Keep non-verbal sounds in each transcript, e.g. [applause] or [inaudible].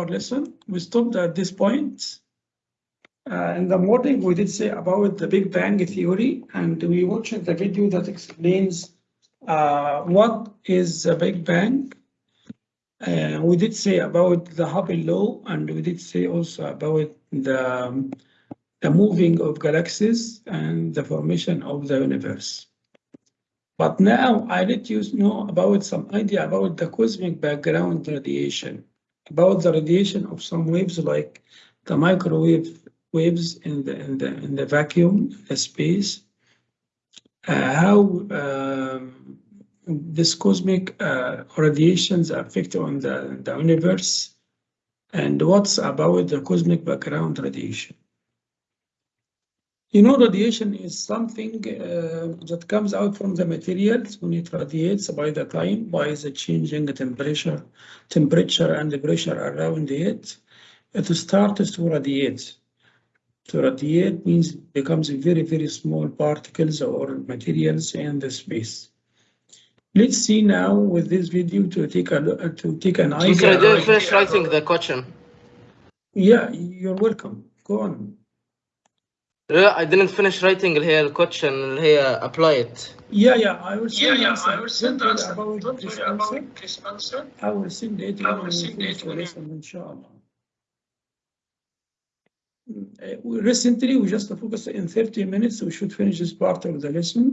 our lesson. We stopped at this point. Uh, in the morning, we did say about the Big Bang theory, and we watched the video that explains uh, what is the Big Bang. Uh, we did say about the Hubble law, and we did say also about the, um, the moving of galaxies and the formation of the universe. But now I let you know about some idea about the cosmic background radiation, about the radiation of some waves like the microwave waves in the in the in the vacuum space, uh, how um, this cosmic uh, radiations affect on the, the universe, and what's about the cosmic background radiation. You know, radiation is something uh, that comes out from the materials when it radiates by the time, by the changing temperature, temperature and the pressure around it. It starts to radiate. To radiate means becomes very, very small particles or materials in the space. Let's see now with this video to take a look, to take an Teacher, I didn't finish writing the question. Yeah, you're welcome. Go on. لا I didn't finish writing اللي هي الكوتشن اللي هي apply it. Yeah, yeah, I will Yeah, send yeah, answer. I will send Don't worry answer. about Don't this worry about answer. this answer. I will send it I when will we send finish it the when you- lesson, inshallah. Uh, we- Recently, we just focused in 30 minutes, we should finish this part of the lesson.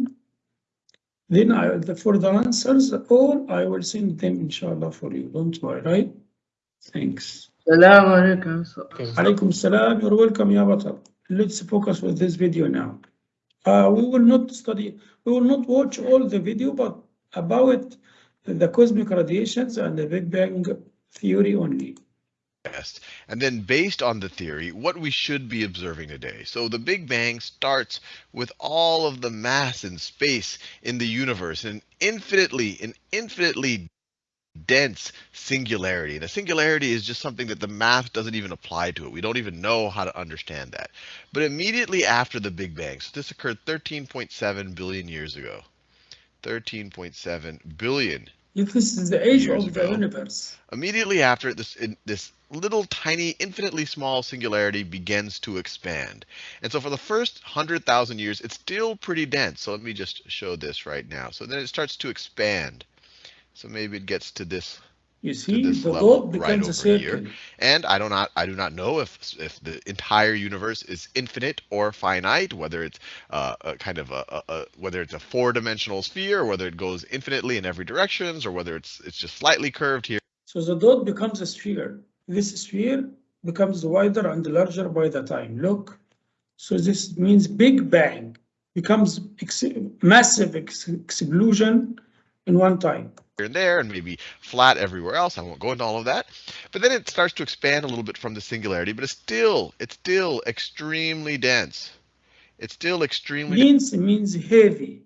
Then I, the- for the answers, all I will send them inshallah for you, don't worry, right? Thanks. السلام عليكم Okay. Alaikum salam, you're welcome, ya Batal. Let's focus with this video now. Uh, we will not study, we will not watch all the video, but about the cosmic radiations and the Big Bang theory only. best. And then based on the theory, what we should be observing today. So the Big Bang starts with all of the mass and space in the universe, an infinitely, an infinitely dense singularity. And a singularity is just something that the math doesn't even apply to it. We don't even know how to understand that. But immediately after the Big Bang, so this occurred 13.7 billion years ago. 13.7 billion If this is the age of the ago. universe. Immediately after this, in, this little tiny, infinitely small singularity begins to expand. And so for the first 100,000 years, it's still pretty dense. So let me just show this right now. So then it starts to expand. So maybe it gets to this You see, this the level dot right becomes a over here. And I do not I do not know if if the entire universe is infinite or finite, whether it's uh, a kind of a, a, a whether it's a four-dimensional sphere, or whether it goes infinitely in every directions, or whether it's it's just slightly curved here. So the dot becomes a sphere. This sphere becomes wider and larger by the time. Look, so this means Big Bang becomes ex massive ex explosion in one time. here and there and maybe flat everywhere else. I won't go into all of that. But then it starts to expand a little bit from the singularity, but it's still it's still extremely dense. It's still extremely Dense means heavy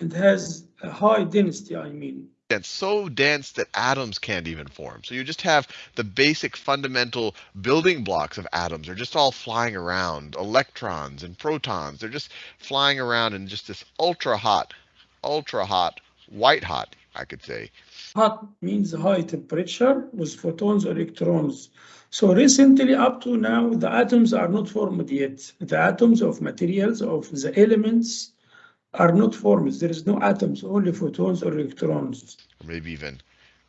and has a high density, I mean. dense, so dense that atoms can't even form. So you just have the basic fundamental building blocks of atoms are just all flying around, electrons and protons. They're just flying around in just this ultra hot, ultra hot, white hot, I could say, Hot means high temperature with photons or electrons. So recently, up to now, the atoms are not formed yet. The atoms of materials, of the elements, are not formed. There is no atoms, only photons or electrons. or maybe even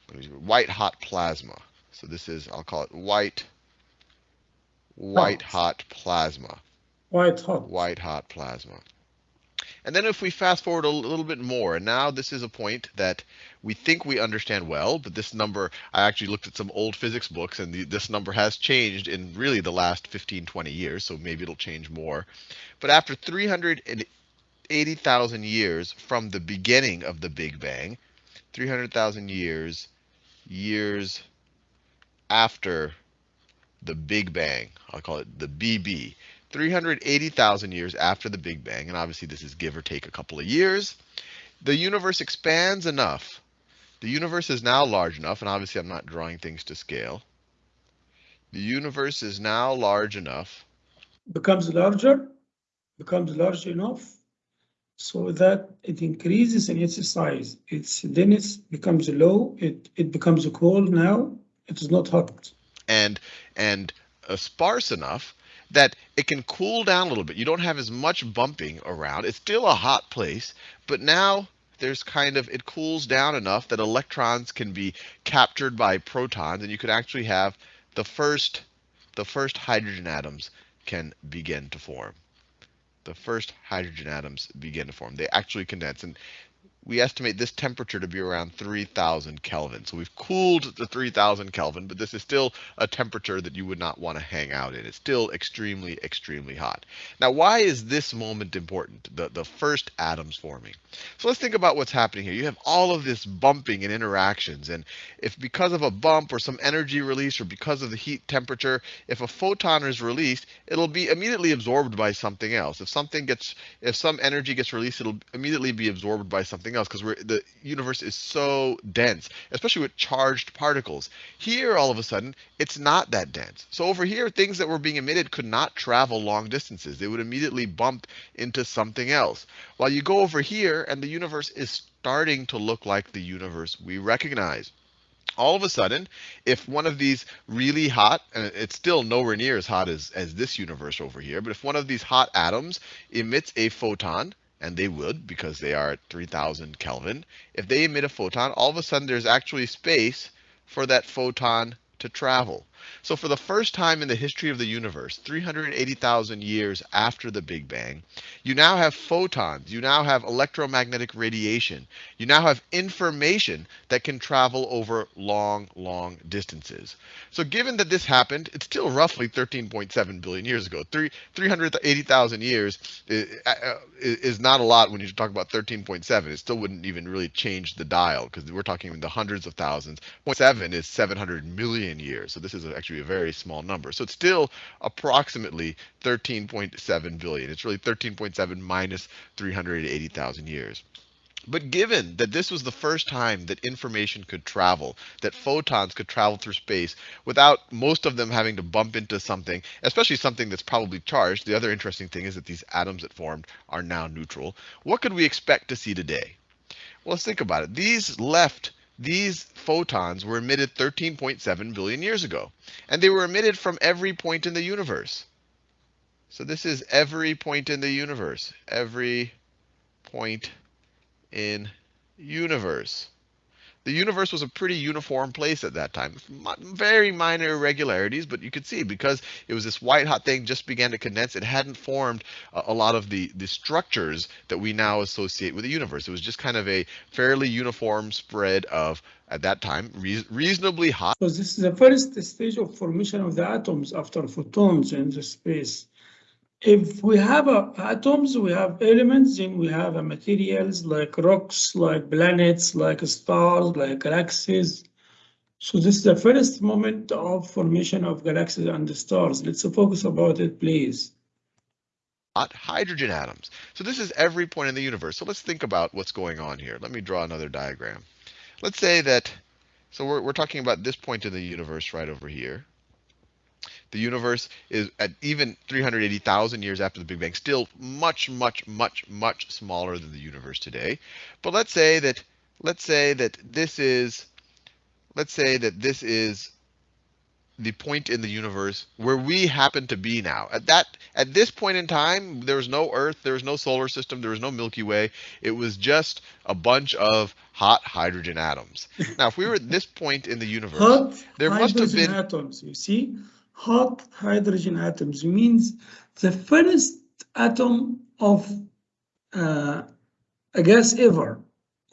let me see, white hot plasma. So this is, I'll call it white, white hot plasma. White hot. white hot plasma. And then if we fast forward a little bit more, and now this is a point that we think we understand well, but this number, I actually looked at some old physics books, and the, this number has changed in really the last 15, 20 years, so maybe it'll change more. But after 380,000 years from the beginning of the Big Bang, 300,000 years, years after the Big Bang, I'll call it the BB, 380,000 years after the Big Bang, and obviously this is give or take a couple of years, the universe expands enough. The universe is now large enough, and obviously I'm not drawing things to scale. The universe is now large enough Becomes larger, becomes large enough so that it increases in its size. Its density becomes low, it, it becomes cold now, it is not hot. and and uh, sparse enough that it can cool down a little bit. You don't have as much bumping around. It's still a hot place, but now there's kind of it cools down enough that electrons can be captured by protons and you could actually have the first the first hydrogen atoms can begin to form. The first hydrogen atoms begin to form. They actually condense and we estimate this temperature to be around 3000 Kelvin. So we've cooled to 3000 Kelvin, but this is still a temperature that you would not want to hang out in. It's still extremely, extremely hot. Now, why is this moment important, the, the first atoms forming? So let's think about what's happening here. You have all of this bumping and interactions. And if because of a bump or some energy release or because of the heat temperature, if a photon is released, it'll be immediately absorbed by something else. If something gets, if some energy gets released, it'll immediately be absorbed by something else because the universe is so dense, especially with charged particles. Here, all of a sudden, it's not that dense. So over here, things that were being emitted could not travel long distances. They would immediately bump into something else. While you go over here, and the universe is starting to look like the universe we recognize all of a sudden, if one of these really hot, and it's still nowhere near as hot as, as this universe over here, but if one of these hot atoms emits a photon, and they would because they are at 3000 Kelvin, if they emit a photon, all of a sudden there's actually space for that photon to travel. So for the first time in the history of the universe, 380,000 years after the Big Bang, you now have photons, you now have electromagnetic radiation, you now have information that can travel over long, long distances. So given that this happened, it's still roughly 13.7 billion years ago. 380,000 years uh, uh, is not a lot when you talk about 13.7. It still wouldn't even really change the dial because we're talking in the hundreds of thousands. 0.7 is 700 million years. So this is actually a very small number. So it's still approximately 13.7 billion. It's really 13.7 minus 380,000 years. But given that this was the first time that information could travel, that photons could travel through space without most of them having to bump into something, especially something that's probably charged, the other interesting thing is that these atoms that formed are now neutral. What could we expect to see today? Well, let's think about it. These left these photons were emitted 13.7 billion years ago. And they were emitted from every point in the universe. So this is every point in the universe. Every point in universe. The universe was a pretty uniform place at that time. Very minor irregularities, but you could see because it was this white hot thing just began to condense, it hadn't formed a, a lot of the, the structures that we now associate with the universe. It was just kind of a fairly uniform spread of, at that time, re reasonably hot. So this is the first stage of formation of the atoms after photons in the space if we have uh, atoms, we have elements, then we have uh, materials like rocks, like planets, like stars, like galaxies. So this is the first moment of formation of galaxies and the stars. Let's focus about it, please. Hydrogen atoms. So this is every point in the universe. So let's think about what's going on here. Let me draw another diagram. Let's say that, so we're, we're talking about this point in the universe right over here. The universe is at even 380,000 years after the Big Bang, still much, much, much, much smaller than the universe today. But let's say that let's say that this is let's say that this is the point in the universe where we happen to be now. At that at this point in time, there was no Earth, there was no solar system, there was no Milky Way. It was just a bunch of hot hydrogen atoms. Now, if we were at this point in the universe, hot there must have been atoms. You see, hot hydrogen atoms means the first atom of uh, a gas ever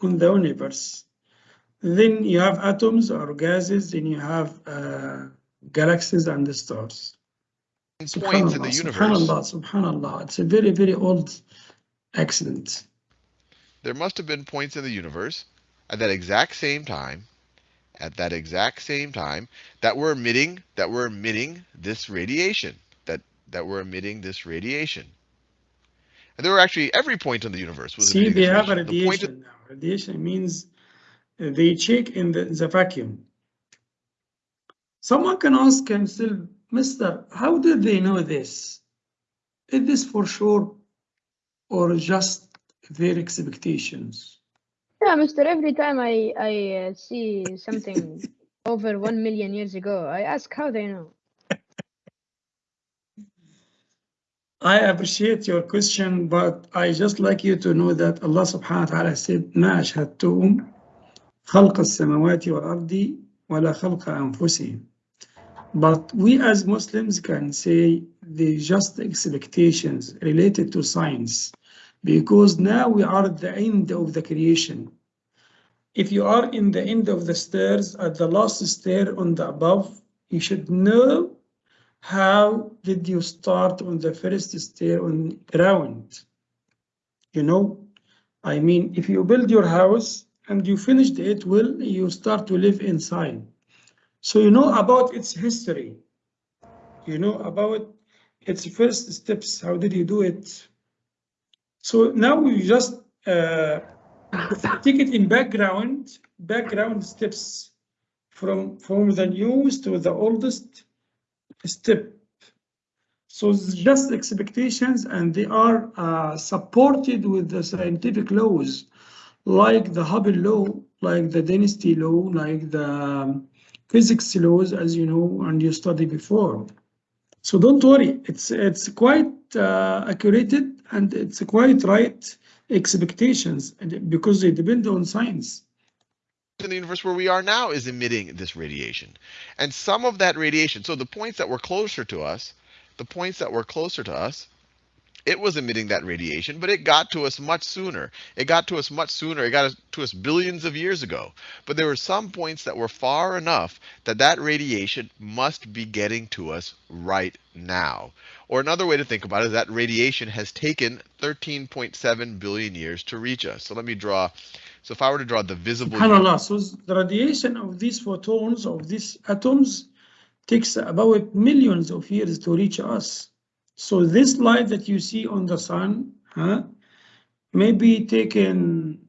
in the universe. Then you have atoms or gases, then you have uh, galaxies and the stars. Points in the universe. Subhanallah, subhanallah. It's a very, very old accident. There must have been points in the universe at that exact same time at that exact same time that we're emitting that we're emitting this radiation that that we're emitting this radiation. And there were actually every point in the universe was See, they have a radiation now. Radiation means uh, they check in the, the vacuum. Someone can ask himself, Mister, how did they know this? Is this for sure or just their expectations? Yeah, Mister. Every time I I uh, see something [laughs] over one million years ago. I ask how they know. I appreciate your question, but I just like you to know that Allah subhanahu wa ta'ala said, ما أشهدتهم خلق السماوات والأرض ولا خلق أنفسهم. But we as Muslims can say the just expectations related to science, because now we are at the end of the creation. If you are in the end of the stairs, at the last stair on the above, you should know how did you start on the first stair on ground? You know, I mean, if you build your house and you finished it well, you start to live inside. So you know about its history. You know about its first steps. How did you do it? So now you just uh, take it in background, background steps from, from the newest to the oldest step. So just expectations and they are uh, supported with the scientific laws like the Hubble law, like the density law, like the um, physics laws, as you know, and you studied before. So don't worry, it's it's quite uh, accurate and it's quite right expectations and- because they depend on science. in the universe where we are now is emitting this radiation. And some of that radiation, so the points that were closer to us, the points that were closer to us, it was emitting that radiation, but it got to us much sooner. It got to us much sooner. It got to us billions of years ago. But there were some points that were far enough that that radiation must be getting to us right now. Or another way to think about it is that radiation has taken 13.7 billion years to reach us. So let me draw. So if I were to draw the visible SubhanAllah, so the radiation of these photons, of these atoms, takes about millions of years to reach us. So this light that you see on the sun, huh, may be taken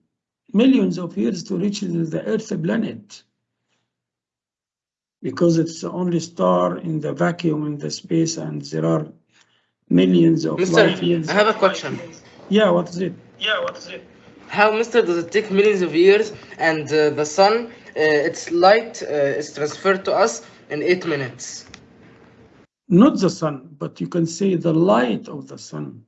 millions of years to reach the the Earth planet. Because it's the only star in the vacuum in the space and there are millions of Mister, years. I have a question. Yeah, what is it? Yeah, what is it? How, Mister, does it take millions of years and uh, the sun, uh, its light uh, is transferred to us in eight minutes? Not the sun, but you can say the light of the sun.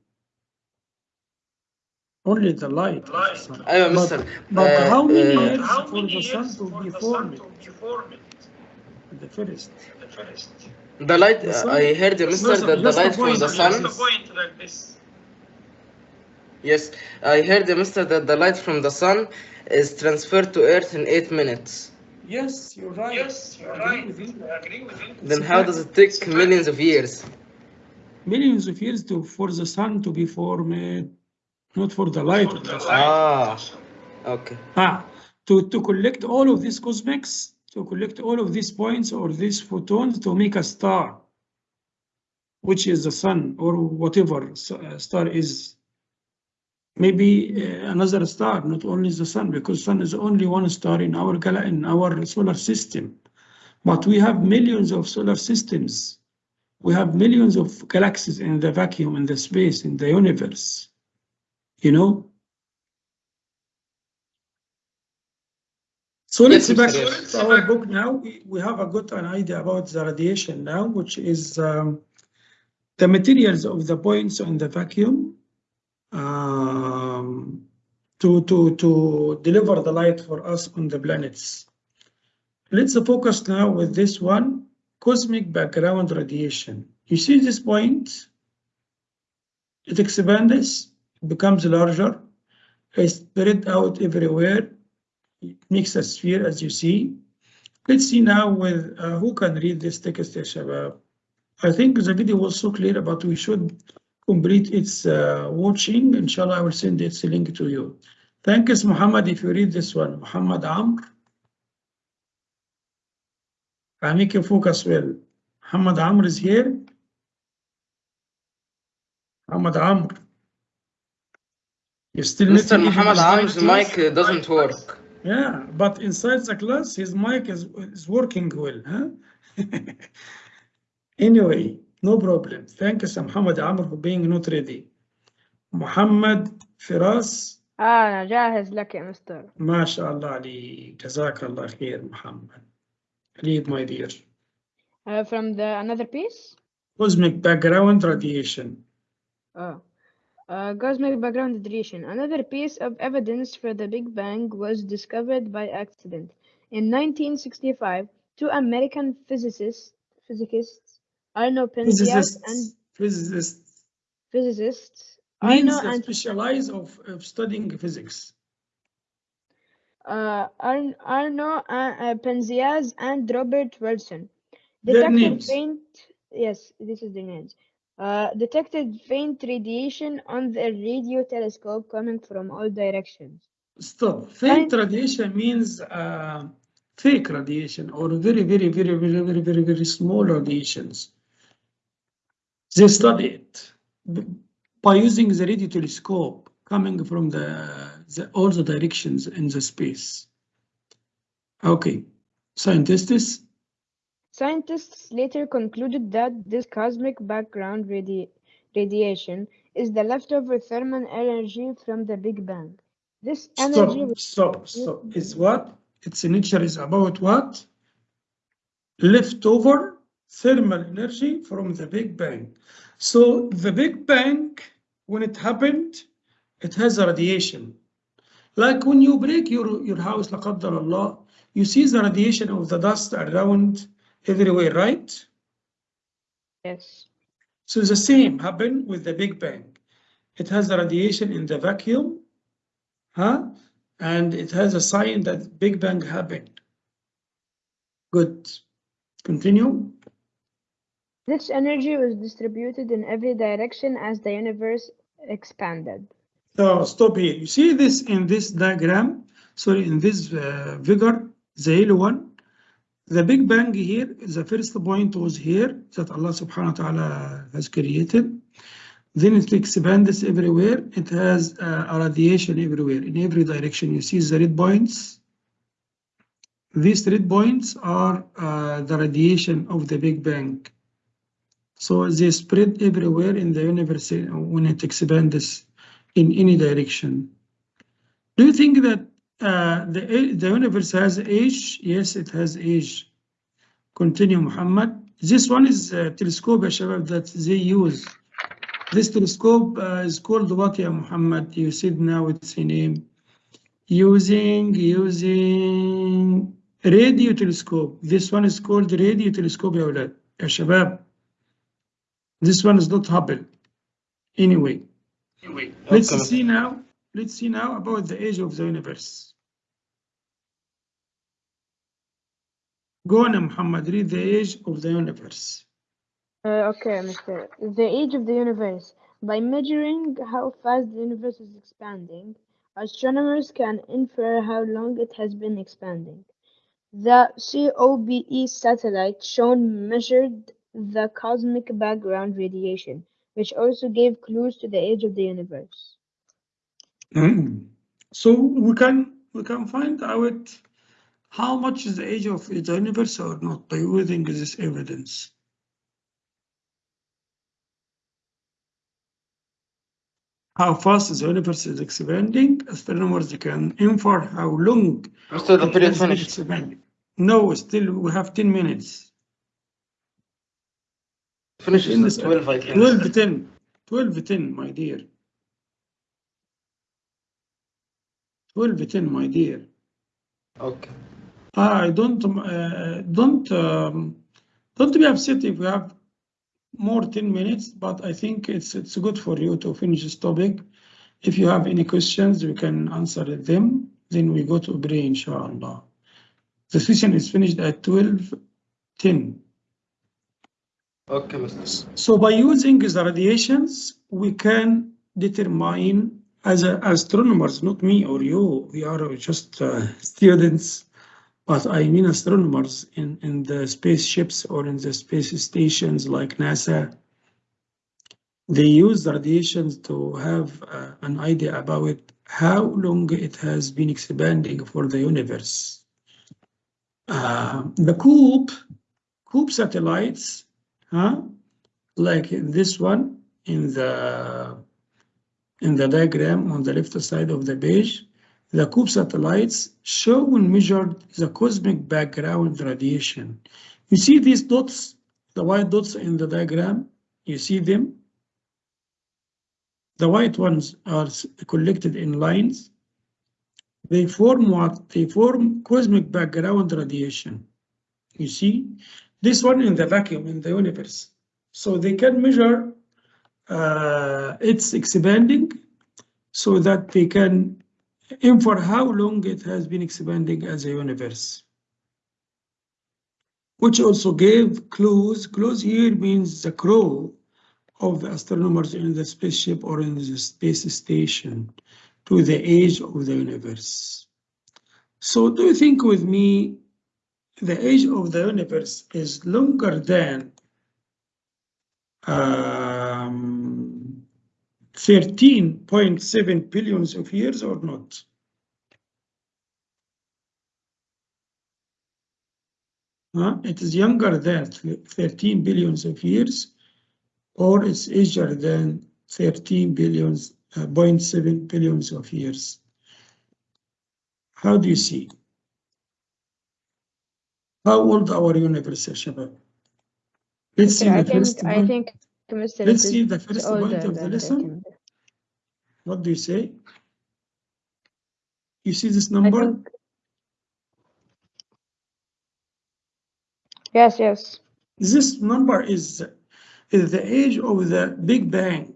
Only the light. light. Of the sun. But, Mister, but uh, how many uh, years how many for the years sun to be formed? The first. The first light, The uh, sun- I heard, Mister, that the just a light from point, the just sun, a yes, I heard, Mister, that the light from the sun is transferred to Earth in eight minutes. Yes, you're right. Yes, you're right. I Agree with you. Then how does it take millions of years? Millions of years to, for the sun to be formed, not for the light of the sun. Ah, okay. Ah, to, to collect all of these cosmics, to collect all of these points or these photons to make a star, which is the sun or whatever uh, star is. Maybe uh, another star, not only the sun, because sun is only one star in our gal in our solar system. But we have millions of solar systems. We have millions of galaxies in the vacuum, in the space, in the universe. You know, So let's back Yes. to our book now. We have a good an idea about the radiation now, which is um, the materials of the points in the vacuum um, to, to, to deliver the light for us on the planets. Let's focus now with this one, cosmic background radiation. You see this point? It expands, becomes larger, is spread out everywhere, it makes a sphere as you see. Let's see now with uh, who can read this text, shabab. I think the video was so clear, but we should complete its uh, watching. Inshallah, I will send its link to you. Thank you, Muhammad, if you read this one. Muhammad Amr. I make you focus well. Muhammad Amr is here. Muhammad Amr. You still Mr. Muhammad Amr's mic uh, doesn't work. Yeah, but inside the class, his mic is, is working well, huh? [laughs] anyway, no problem. Thank you, Sir Muhammad Amr, for being not ready. Muhammad Firas, آه أنا جاهز لك يا مستر ما شاء الله عليك، جزاك الله خير محمد. Read, my dear. Uh, from the another piece? Cosmic background radiation. Oh. Uh, cosmic background radiation. Another piece of evidence for the Big Bang was discovered by accident. In 1965, two American physicists, physicists Arno Penzias and Physicists, physicists means Arno and specialize of, of studying physics. uh, Ar- Arno uh, uh, Penzias and Robert Wilson Their detected names. faint. Yes, this is their names. Uh, detected faint radiation on the radio telescope coming from all directions. Stop. Faint radiation means uh, fake radiation or very, very, very, very, very, very, very small radiations. They study it by using the radio telescope coming from the, the all the directions in the space. Okay, scientists. Scientists later concluded that this cosmic background radi- radiation is the leftover thermal energy from the Big Bang. This energy Stop, stop, stop. Is what? Its nature is about what? Leftover thermal energy from the Big Bang. So the Big Bang, when it happened, it has a radiation. Like when you break your, your house, qaddar Allah, you see the radiation of the dust around everywhere, right? yes. So the same happened with the Big Bang. It has a radiation in the vacuum, huh? And it has a sign that Big Bang happened. Good. Continue. This energy was distributed in every direction as the universe expanded. So stop here. You see this in this diagram, sorry, in this uh, figure, the yellow one. The Big Bang here, the first point was here that Allah subhanahu wa ta'ala has created. Then it expands everywhere. It has uh, a radiation everywhere, in every direction. You see the red points. These red points are uh, the radiation of the Big Bang. So they spread everywhere in the universe uh, when it expands in any direction. Do you think that uh, the, the universe has age? Yes, it has age. Continue, Muhammad. This one is a telescope, ya shabab, that they use. This telescope uh, is called what, ya Muhammad? You said now it's a name. Using, using radio telescope. This one is called radio telescope, ya awlad, ya shabab. This one is not Hubble. Anyway. Let's Okay. see now. Let's see now about the age of the universe. Go on, Muhammad. Read the age of the universe. Uh, okay, Mr. The age of the universe. By measuring how fast the universe is expanding, astronomers can infer how long it has been expanding. The COBE satellite shown measured the cosmic background radiation, which also gave clues to the age of the universe. Mm. So we can we can find out how much is the age of the universe or not by using this evidence. How fast is the universe is expanding, astronomers can infer how long Mr. The period finished. expanding. No, still we have 10 minutes. Finishes In at the- 12, I think. 12 10. 12 10, my dear. 12 10, my dear. Okay. I don't, uh, don't, um, don't be upset if we have more 10 minutes, but I think it's, it's good for you to finish this topic. If you have any questions, you can answer them. Then we go to pray, inshallah. The session is finished at 12 10. Okay, Mr. So by using the radiations, we can determine as a, astronomers, not me or you, we are just uh, [laughs] students, but I mean astronomers in, in the spaceships or in the space stations like NASA. They use radiations to have uh, an idea about how long it has been expanding for the universe. Uh, the COOP, COOP satellites huh? Like this one in the in the diagram on the left side of the page, the COOP satellites show and measured the cosmic background radiation. You see these dots, the white dots in the diagram, you see them? The white ones are collected in lines. They form what? They form cosmic background radiation. You see, this one in the vacuum in the universe. So they can measure uh, its expanding so that they can infer how long it has been expanding as a universe. Which also gave clues. Clues here means the crew of the astronomers in the spaceship or in the space station to the age of the universe. So do you think with me the age of the universe is longer than um, 13.7 billions of years or not? Huh? It is younger than 13 billions of years or it's aged than 13 billions, uh, 0.7 billions of years. How do you see? How old our universe, Shabab? Let's see I the think, first I point. think Mr. Let's see the first older point of the lesson. What do you say? You see this number? Yes, yes. This number is, is the age of the Big Bang.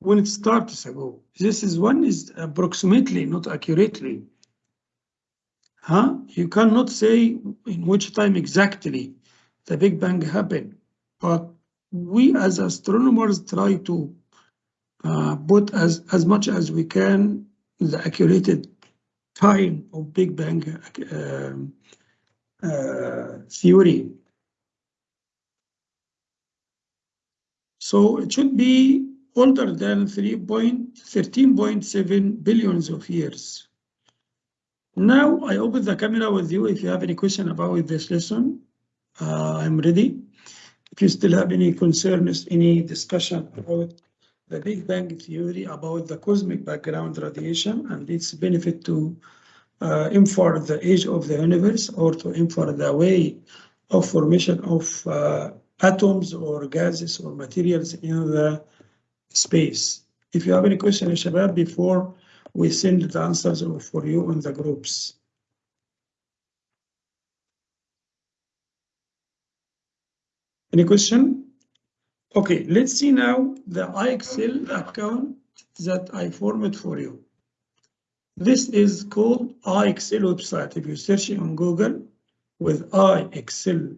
When it starts ago. This is one is approximately, not accurately. Huh? You cannot say in which time exactly the Big Bang happened, but we as astronomers try to uh, put as, as much as we can the accurate time of Big Bang um, uh, theory. So it should be older than 3.13.7 billions of years. Now I open the camera with you if you have any question about this lesson. Uh, I'm ready. If you still have any concerns, any discussion about the Big Bang theory, about the cosmic background radiation and its benefit to uh, infer the age of the universe or to infer the way of formation of uh, atoms or gases or materials in the space. If you have any question, Shabab, before we send the answers for you in the groups. Any question? Okay, let's see now the IXL account that I formed for you. This is called IXL website. If you search on Google with IXL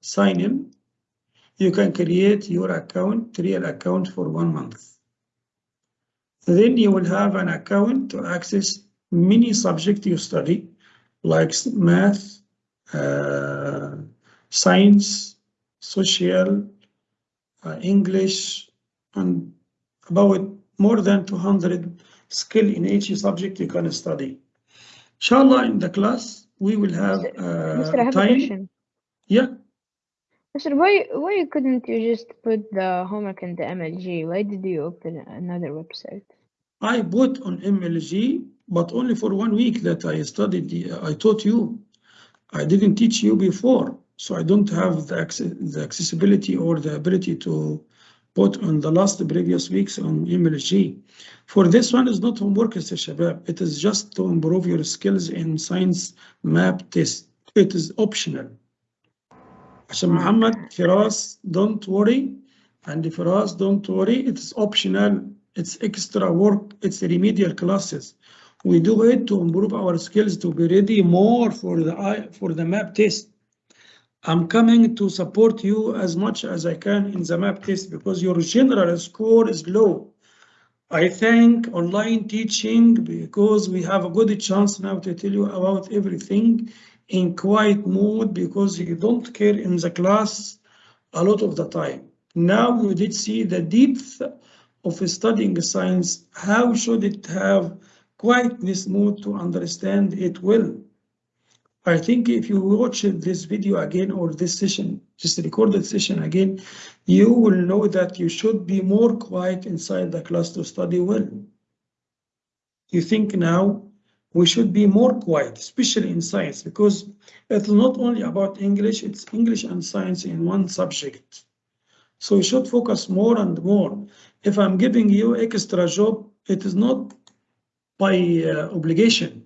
sign in, you can create your account, real account for one month. Then you will have an account to access many subjects you study, like math, uh, science, social, English, and about more than 200 skill in each subject you can study. Inshallah, in the class, we will have Mr. Uh, time. Yeah, Mr. Why why couldn't you just put the homework in the MLG? Why did you open another website? I put on MLG, but only for one week that I studied, the- I taught you. I didn't teach you before, so I don't have the access, the accessibility or the ability to put on the last previous weeks on MLG. For this one is not homework, Mr. Shabab. It is just to improve your skills in science map test. It is optional. عشان محمد فراس don't worry and فراس don't worry it's optional it's extra work it's remedial classes we do it to improve our skills to be ready more for the eye for the map test I'm coming to support you as much as I can in the map test because your general score is low. I thank online teaching because we have a good chance now to tell you about everything in quiet mode because you don't care in the class a lot of the time. Now you did see the depth of studying science. How should it have quietness mode to understand it well? I think if you watch this video again or this session, just recorded session again, you will know that you should be more quiet inside the class to study well. you think now we should be more quiet, especially in science, because it's not only about English, it's English and science in one subject. So you should focus more and more. If I'm giving you extra job, it is not by uh, obligation.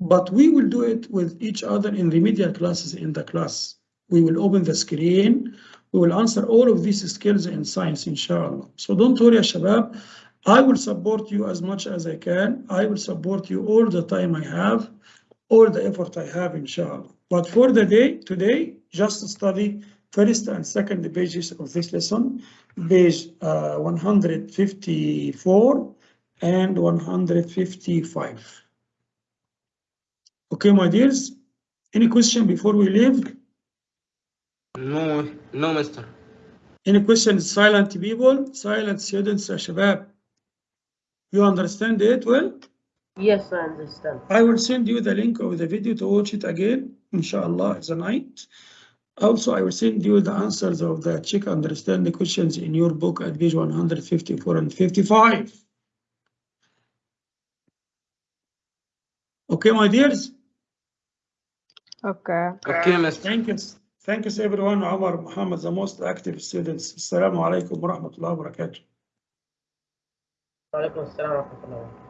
But we will do it with each other in remedial classes in the class. We will open the screen. We will answer all of these skills in science, inshallah. So don't worry, Shabab. I will support you as much as I can. I will support you all the time I have, all the effort I have, inshallah. But for the day, today, just study first and second pages of this lesson, page uh, 154 and 155. Okay, my dears. Any question before we leave? No, no, Mister. Any questions, silent people, silent students, Shabab? You understand it well? Yes, I understand. I will send you the link of the video to watch it again, inshallah, tonight. Also, I will send you the answers of the check understand the questions in your book at page 154 and 55. Okay, my dears? Okay. Okay, mister. Thank you. Thank you, everyone. Omar Muhammad, the most active students. Assalamu alaikum wa rahmatullahi wa barakatuh. وعليكم السلام ورحمة الله وبركاته.